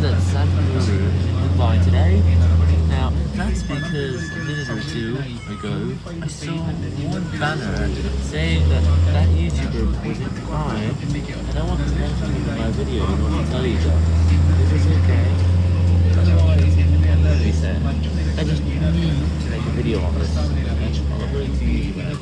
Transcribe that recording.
know that Santaru isn't today. Now, that's because a minute or two ago, I saw one banner saying that that YouTuber was in crime, and I wanted to mention it in my video in order to tell you that it was okay. Otherwise, said, I just need to make a video on this. I'll bring it to you when I